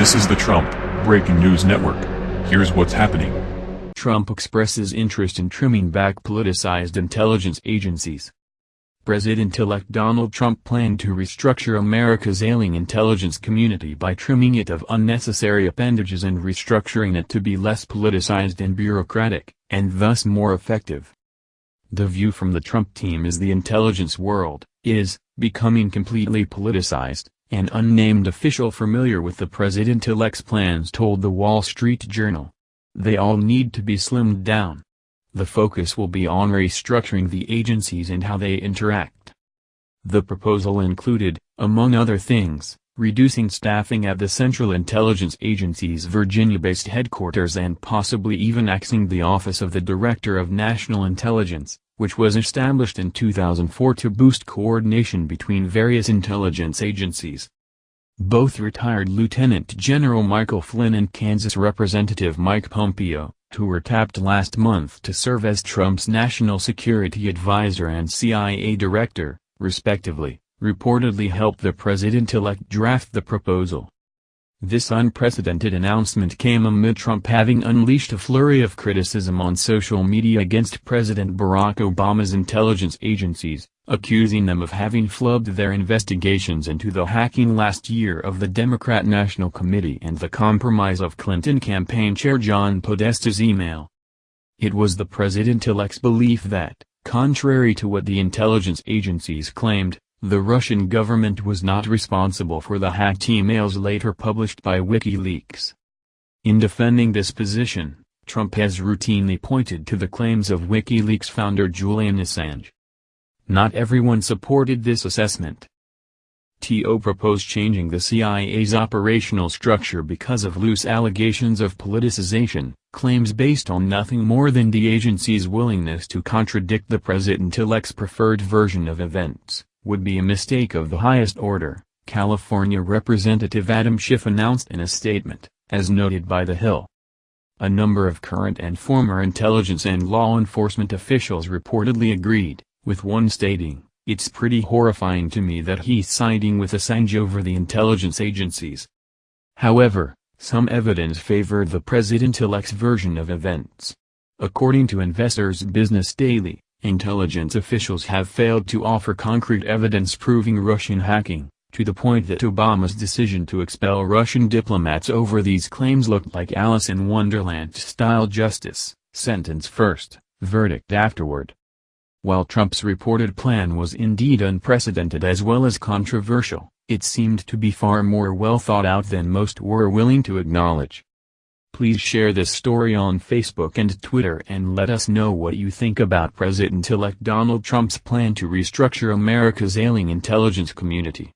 This is the Trump Breaking News Network. Here's what's happening. Trump expresses interest in trimming back politicized intelligence agencies. President-elect Donald Trump planned to restructure America's ailing intelligence community by trimming it of unnecessary appendages and restructuring it to be less politicized and bureaucratic, and thus more effective. The view from the Trump team is the intelligence world, is, becoming completely politicized, an unnamed official familiar with the president-elect's plans told the Wall Street Journal. They all need to be slimmed down. The focus will be on restructuring the agencies and how they interact. The proposal included, among other things, reducing staffing at the Central Intelligence Agency's Virginia-based headquarters and possibly even axing the Office of the Director of National Intelligence, which was established in 2004 to boost coordination between various intelligence agencies. Both retired Lieutenant General Michael Flynn and Kansas Representative Mike Pompeo, who were tapped last month to serve as Trump's national security advisor and CIA director, respectively, reportedly helped the president-elect draft the proposal. This unprecedented announcement came amid Trump having unleashed a flurry of criticism on social media against President Barack Obama's intelligence agencies, accusing them of having flubbed their investigations into the hacking last year of the Democrat National Committee and the compromise of Clinton campaign chair John Podesta's email. It was the president-elect's belief that, contrary to what the intelligence agencies claimed, the Russian government was not responsible for the hacked emails later published by WikiLeaks. In defending this position, Trump has routinely pointed to the claims of WikiLeaks founder Julian Assange. Not everyone supported this assessment. TO proposed changing the CIA's operational structure because of loose allegations of politicization, claims based on nothing more than the agency's willingness to contradict the president-elect's preferred version of events would be a mistake of the highest order, California Representative Adam Schiff announced in a statement, as noted by The Hill. A number of current and former intelligence and law enforcement officials reportedly agreed, with one stating, it's pretty horrifying to me that he's siding with Assange over the intelligence agencies. However, some evidence favored the president-elect's version of events. According to Investors Business Daily, Intelligence officials have failed to offer concrete evidence proving Russian hacking, to the point that Obama's decision to expel Russian diplomats over these claims looked like Alice in Wonderland-style justice, sentence first, verdict afterward. While Trump's reported plan was indeed unprecedented as well as controversial, it seemed to be far more well thought out than most were willing to acknowledge. Please share this story on Facebook and Twitter and let us know what you think about President-elect Donald Trump's plan to restructure America's ailing intelligence community.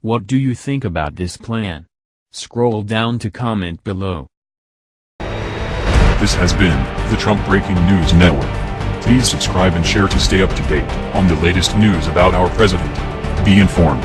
What do you think about this plan? Scroll down to comment below. This has been the Trump Breaking News Network. Please subscribe and share to stay up to date on the latest news about our president. Be informed.